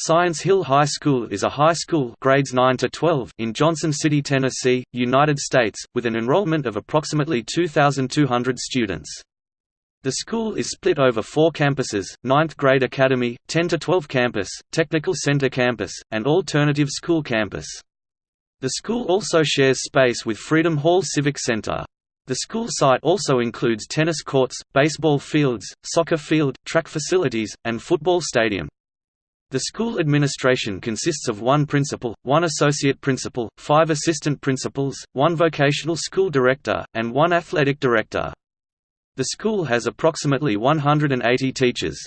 Science Hill High School is a high school grades 9 to 12 in Johnson City, Tennessee, United States, with an enrollment of approximately 2,200 students. The school is split over four campuses, 9th grade academy, 10 to 12 campus, technical center campus, and alternative school campus. The school also shares space with Freedom Hall Civic Center. The school site also includes tennis courts, baseball fields, soccer field, track facilities, and football stadium. The school administration consists of one principal, one associate principal, five assistant principals, one vocational school director, and one athletic director. The school has approximately 180 teachers.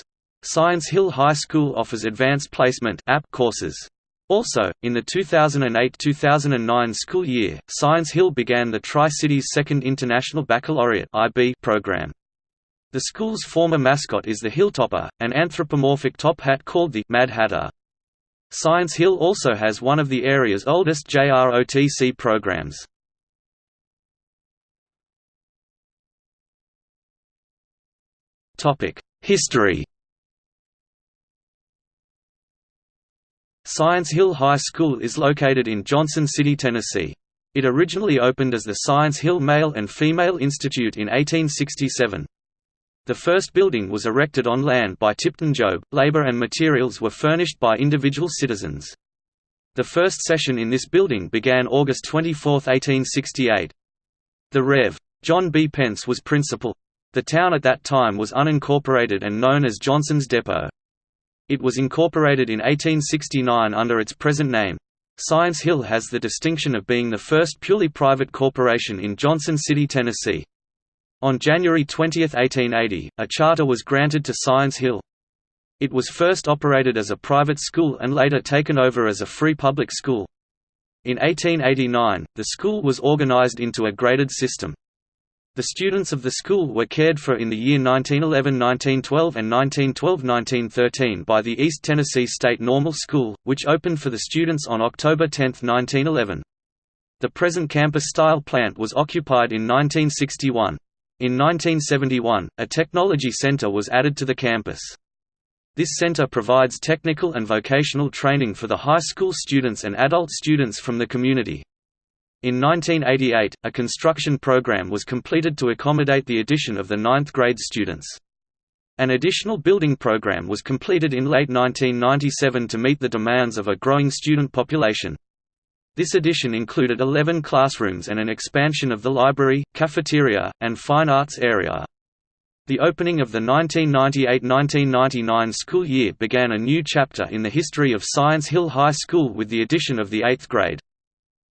Science Hill High School offers advanced placement courses. Also, in the 2008–2009 school year, Science Hill began the Tri-Cities Second International Baccalaureate program. The school's former mascot is the Hilltopper, an anthropomorphic top hat called the Mad Hatter. Science Hill also has one of the area's oldest JROTC programs. History Science Hill High School is located in Johnson City, Tennessee. It originally opened as the Science Hill Male and Female Institute in 1867. The first building was erected on land by Tipton Jobe, labor and materials were furnished by individual citizens. The first session in this building began August 24, 1868. The Rev. John B. Pence was principal. The town at that time was unincorporated and known as Johnson's Depot. It was incorporated in 1869 under its present name. Science Hill has the distinction of being the first purely private corporation in Johnson City, Tennessee. On January 20, 1880, a charter was granted to Science Hill. It was first operated as a private school and later taken over as a free public school. In 1889, the school was organized into a graded system. The students of the school were cared for in the year 1911–1912 and 1912–1913 by the East Tennessee State Normal School, which opened for the students on October 10, 1911. The present campus-style plant was occupied in 1961. In 1971, a technology center was added to the campus. This center provides technical and vocational training for the high school students and adult students from the community. In 1988, a construction program was completed to accommodate the addition of the ninth grade students. An additional building program was completed in late 1997 to meet the demands of a growing student population. This addition included 11 classrooms and an expansion of the library, cafeteria, and fine arts area. The opening of the 1998–1999 school year began a new chapter in the history of Science Hill High School with the addition of the 8th grade.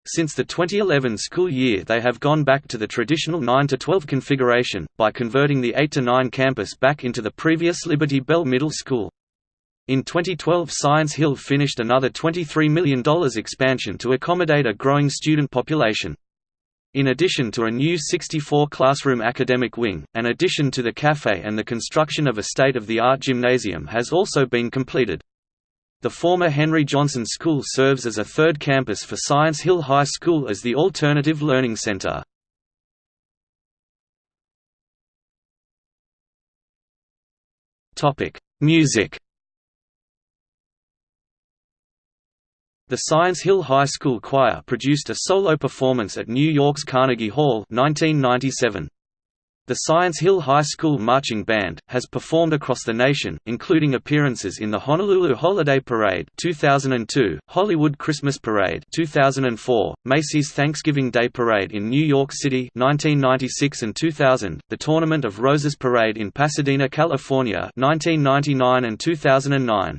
Since the 2011 school year they have gone back to the traditional 9–12 configuration, by converting the 8–9 campus back into the previous Liberty Bell Middle School. In 2012 Science Hill finished another $23 million expansion to accommodate a growing student population. In addition to a new 64-classroom academic wing, an addition to the cafe and the construction of a state-of-the-art gymnasium has also been completed. The former Henry Johnson School serves as a third campus for Science Hill High School as the Alternative Learning Center. Music The Science Hill High School Choir produced a solo performance at New York's Carnegie Hall 1997. The Science Hill High School Marching Band has performed across the nation, including appearances in the Honolulu Holiday Parade 2002, Hollywood Christmas Parade 2004, Macy's Thanksgiving Day Parade in New York City 1996 and 2000, the Tournament of Roses Parade in Pasadena, California 1999 and 2009.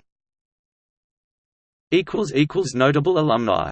Notable alumni